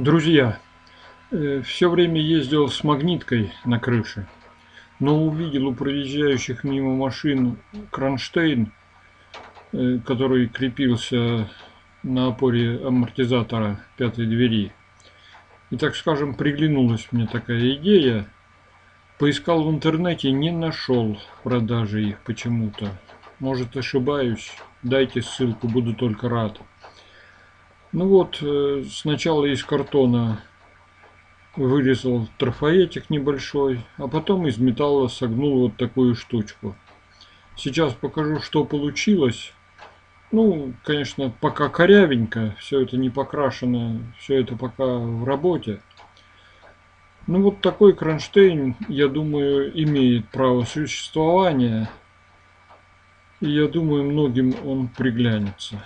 Друзья, все время ездил с магниткой на крыше, но увидел у проезжающих мимо машин кронштейн, э, который крепился на опоре амортизатора пятой двери. И так скажем, приглянулась мне такая идея. Поискал в интернете, не нашел продажи их почему-то. Может ошибаюсь, дайте ссылку, буду только рад. Ну вот, э, сначала из картона вырезал трафаретик небольшой, а потом из металла согнул вот такую штучку. Сейчас покажу, что получилось. Ну, конечно, пока корявенько, все это не покрашено, все это пока в работе. Ну вот такой кронштейн, я думаю, имеет право существования. И я думаю, многим он приглянется.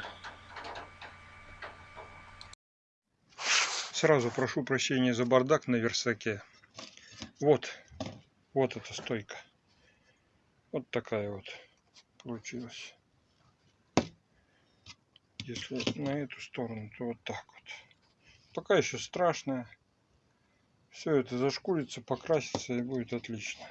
Сразу прошу прощения за бардак на версаке. Вот, вот эта стойка. Вот такая вот получилась. Если на эту сторону, то вот так вот. Пока еще страшная. Все это зашкурится, покрасится и будет отлично.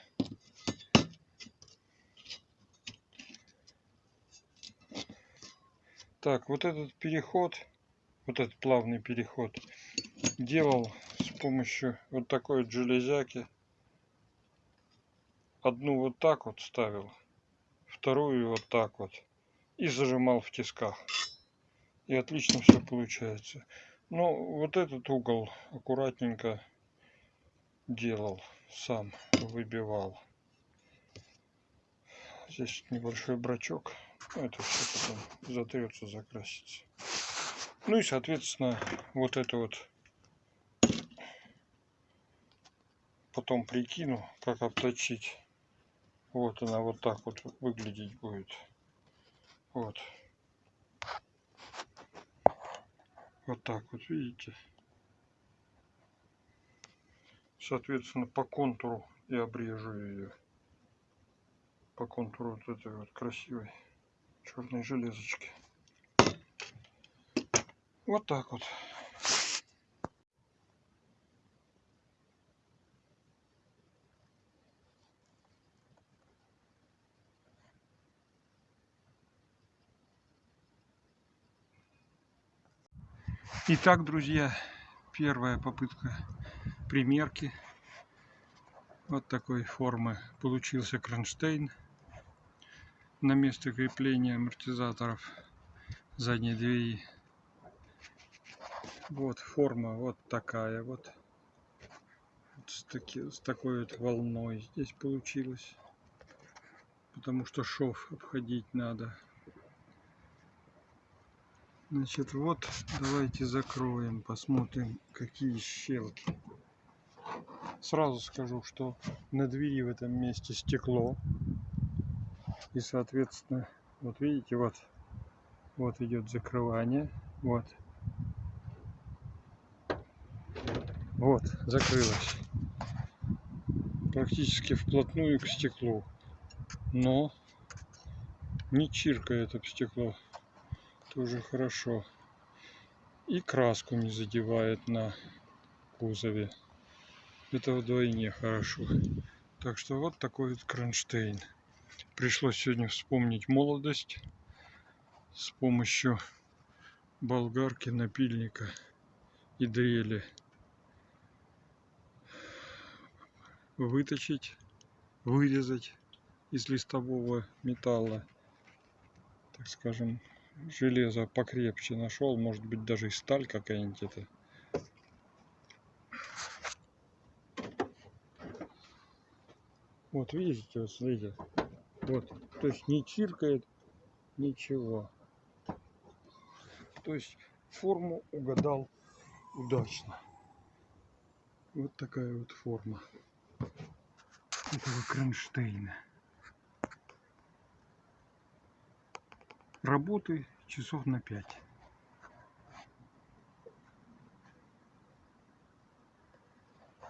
Так, вот этот переход, вот этот плавный переход, делал с помощью вот такой вот железяки. Одну вот так вот ставил, вторую вот так вот и зажимал в тисках. И отлично все получается. Ну, вот этот угол аккуратненько делал сам, выбивал. Здесь небольшой брачок. Это все потом затрется, закрасится. Ну и, соответственно, вот это вот потом прикину, как обточить. Вот она вот так вот выглядеть будет. Вот. Вот так вот, видите? Соответственно, по контуру я обрежу ее. По контуру вот этой вот красивой черной железочки. Вот так вот. Итак, друзья, первая попытка примерки вот такой формы получился кронштейн на место крепления амортизаторов задней двери. Вот форма вот такая вот. с, таки, с такой вот волной здесь получилось. Потому что шов обходить надо. Значит, вот давайте закроем, посмотрим, какие щелки. Сразу скажу, что на двери в этом месте стекло. И, соответственно, вот видите, вот, вот идет закрывание. Вот. Вот, закрылось. Практически вплотную к стеклу. Но не чиркает об стекло тоже хорошо. И краску не задевает на кузове. Это вдвойне хорошо. Так что вот такой вот кронштейн. Пришлось сегодня вспомнить молодость с помощью болгарки, напильника и дрели. Выточить, вырезать из листового металла, так скажем, железо покрепче нашел, может быть даже и сталь какая-нибудь это. Вот видите, вот смотрите, вот, то есть не чиркает ничего. То есть форму угадал удачно. Вот такая вот форма этого кронштейна. работы часов на 5.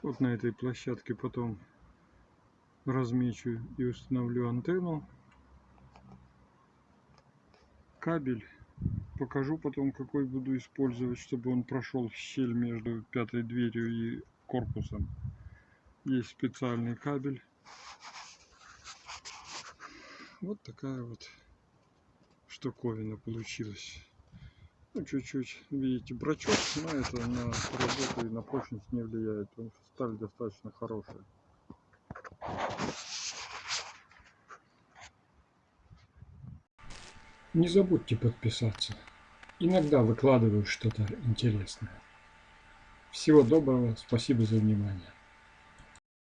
Вот на этой площадке потом размечу и установлю антенну, кабель Покажу потом, какой буду использовать, чтобы он прошел в щель между пятой дверью и корпусом. Есть специальный кабель. Вот такая вот штуковина получилась. Ну, чуть-чуть, видите, брачок, но это на работу и на прочность не влияет, потому что сталь достаточно хорошая. Не забудьте подписаться. Иногда выкладываю что-то интересное. Всего доброго, спасибо за внимание.